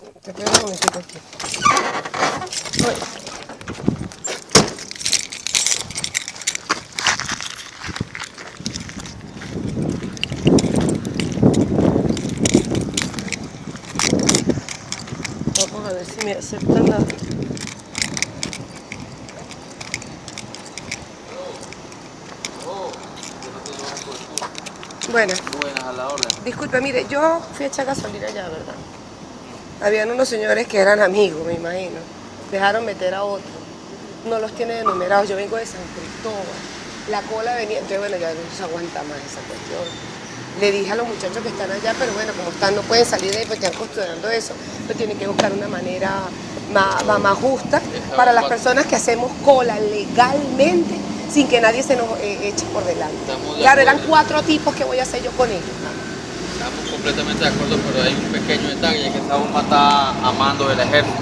Te quedo un momentito aquí. Voy. Vamos a ver si me aceptan la... Bueno, Buenas a la orden. disculpe, mire, yo fui a echar gasolina allá, ¿verdad? Habían unos señores que eran amigos, me imagino. Dejaron meter a otro. No los tiene enumerados. Yo vengo de San Cristóbal. La cola venía, entonces bueno, ya no se aguanta más esa cuestión. Le dije a los muchachos que están allá, pero bueno, como están, no pueden salir de ahí porque están custodiando eso. Pero tienen que buscar una manera más, más- justa para las personas que hacemos cola legalmente sin que nadie se nos eh, eche por delante. Claro, eran cuatro tipos que voy a hacer yo con ellos. Estamos completamente de acuerdo, pero hay un pequeño detalle que esa bomba está a mando del ejército.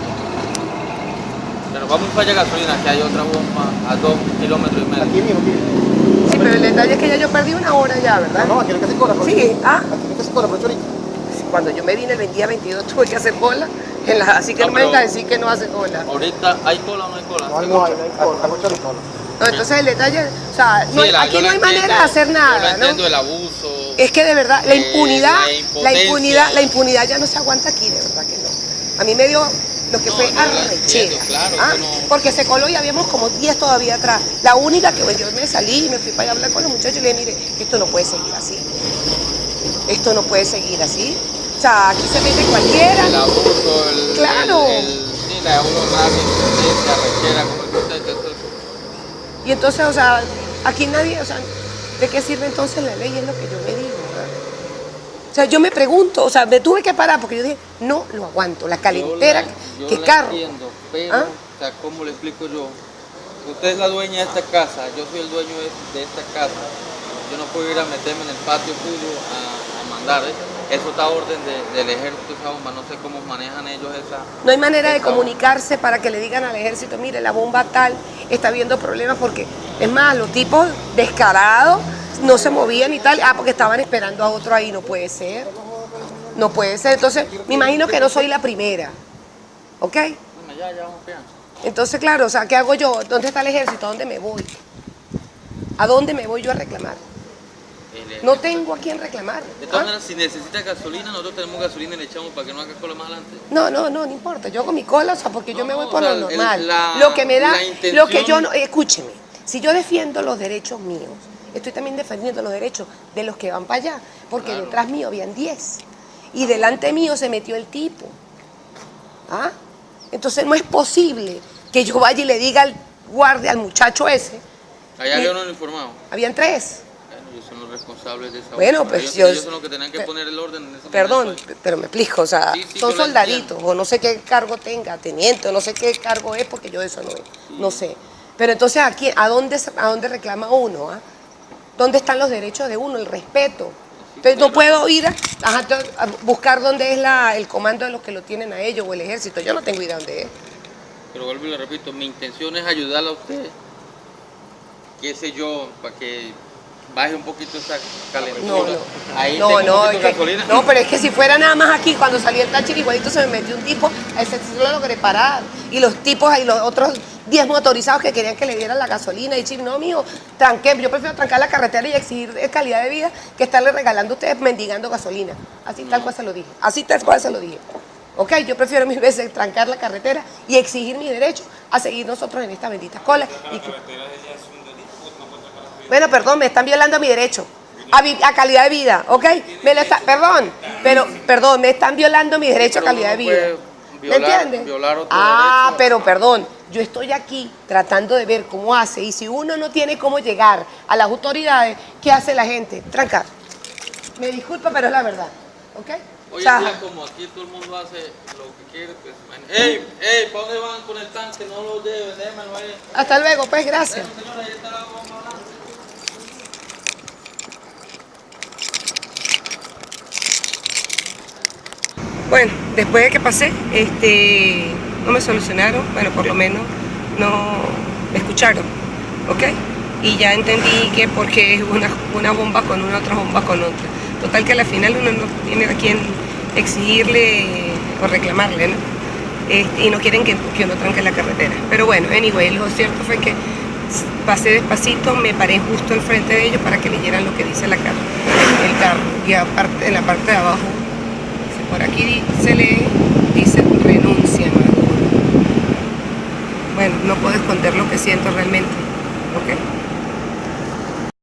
Pero vamos para allá gasolina, que hay otra bomba a dos kilómetros y medio. Aquí mismo, aquí. Sí, pero el detalle es que ya yo perdí una hora ya, ¿verdad? No, aquí no hay que hacer cola. por Sí, ah. Aquí no hay que hacer cola, por ahorita. Cuando yo me vine el día 22 tuve que hacer cola, en la- así que no, No, me venga a decir que no hace cola. Ahorita, ¿hay cola o no hay cola? No hay, no hay, no hay cola. Hay mucha cola. No, entonces el detalle, o sea, no- Sí, la- aquí yo no hay manera de hacer Yo nada, la entiendo ¿no? el abuso. Es que de verdad, la eh, impunidad, la la impunidad, la impunidad ya no se aguanta aquí, de verdad que no. A mí me dio lo que No, fue la arrechera, claro, ¿ah? que no. porque se coló y habíamos como 10 todavía atrás. La única que bueno, yo me salí y me fui para hablar con los muchachos y le dije, mire, esto no puede seguir así. Esto no puede seguir así. O sea, aquí se mete cualquiera. El abuso, el. Claro. El, el- sí, la uno rabia, impotencia, arrechera, como el. Y entonces, o sea, aquí nadie, o sea, ¿de qué sirve entonces la ley? Es lo que yo me digo. O sea, yo me pregunto, o sea, me tuve que parar porque yo dije, no lo aguanto, la calentera, Yo la- yo que la carro. entiendo, pero, ¿Ah? o sea, ¿cómo le explico yo? Usted es la dueña de esta casa, yo soy el dueño de, de esta casa. Yo no puedo ir a meterme en el patio suyo a, a mandar. ¿eh? Eso está a orden de- del ejército, esa bomba. No sé cómo manejan ellos esa. No hay manera de bomba. comunicarse para que le digan al ejército, mire, la bomba tal está viendo problemas porque, es más, los tipos descarados no se movían y tal, ah, porque estaban esperando a otro ahí, no puede ser. No puede ser. Entonces, me imagino que no soy la primera. ¿Ok? Bueno, ya, ya vamos bien. Entonces, claro, o sea, ¿qué hago yo? ¿Dónde está el ejército? ¿A dónde me voy? ¿A dónde me voy yo a reclamar? No tengo a quién reclamar. De todas ¿ah? maneras, si necesita gasolina, nosotros tenemos gasolina y le echamos para que no haga cola más adelante. No, no, no, no importa. Yo hago mi cola, o sea, porque yo me voy por lo el- normal. la- lo que me da, lo que yo no, escúcheme, si yo defiendo los derechos míos, estoy también defendiendo los derechos de los que van para allá, porque Claro. detrás mío habían 10 y delante mío se metió el tipo. ¿Ah? Entonces no es posible que yo vaya y le diga al guardia, al muchacho ese, Allá había uno uniformado. habían tres. Son los responsables de esa Bueno, pues, ellos, yo- ellos son los que tenían que poner el orden en ese Perdón, pero me explico, o sea, Sí, sí, son soldaditos, o no sé qué cargo tenga, teniente, o no sé qué cargo es, porque yo de eso no, no sé. Pero entonces, aquí, ¿a dónde, ¿a dónde reclama uno? ah? ¿Dónde están los derechos de uno, el respeto? Entonces no puedo ir a, buscar dónde es la, el comando de los que lo tienen a ellos o el ejército. Yo no tengo idea dónde es. Pero vuelvo y le repito, mi intención es ayudarle a usted, qué sé yo, para que baje un poquito esa calentura. No, no. Ahí No, un no, es que- no, pero es que si fuera nada más aquí, cuando salía el tachi, igualito se me metió un tipo, a ese sí lo logré parar. Y los tipos ahí, los otros 10 motorizados que querían que le dieran la gasolina. Y chip, no, mío, tranqué, yo prefiero trancar la carretera y exigir calidad de vida que estarle regalando a ustedes mendigando gasolina. Así tal cual se lo dije. Así tal cual se lo dije. Ok, yo prefiero mil veces trancar la carretera y exigir mi derecho a seguir nosotros en esta bendita cola. Y que- bueno, perdón, me están violando mi derecho a, vi- a calidad de vida, ¿ok? Me lo está, perdón, pero, perdón, me están violando mi derecho a calidad de vida. ¿Me entiendes? violar otro ah, derecho. pero perdón, yo estoy aquí tratando de ver cómo hace y si uno no tiene cómo llegar a las autoridades, ¿qué hace la gente? Trancar. Me disculpa, pero es la verdad, ¿ok? Hoy O sea, en día, como aquí todo el mundo hace lo que quiere, pues. ¡Ey, ey! ¿Para dónde van con el tanque? No lo deben, déjenmelo ahí. hasta luego, pues gracias. Bueno, señora, ahí está la bomba Bueno, después de que pasé, este, no me solucionaron, bueno, por lo menos no me escucharon, ¿ok? Y ya entendí que porque es una, una bomba con una, otra bomba con otra. Total que a la final uno no tiene a quien exigirle o reclamarle, ¿no? Este, y no quieren que, que uno tranque la carretera. Pero bueno, anyway, lo cierto fue que pasé despacito, me paré justo al frente de ellos para que leyeran lo que dice la carro, el carro, y aparte, en la parte de abajo por aquí se lee, dice renuncia, Maduro. Bueno, no puedo esconder lo que siento realmente. ¿ok?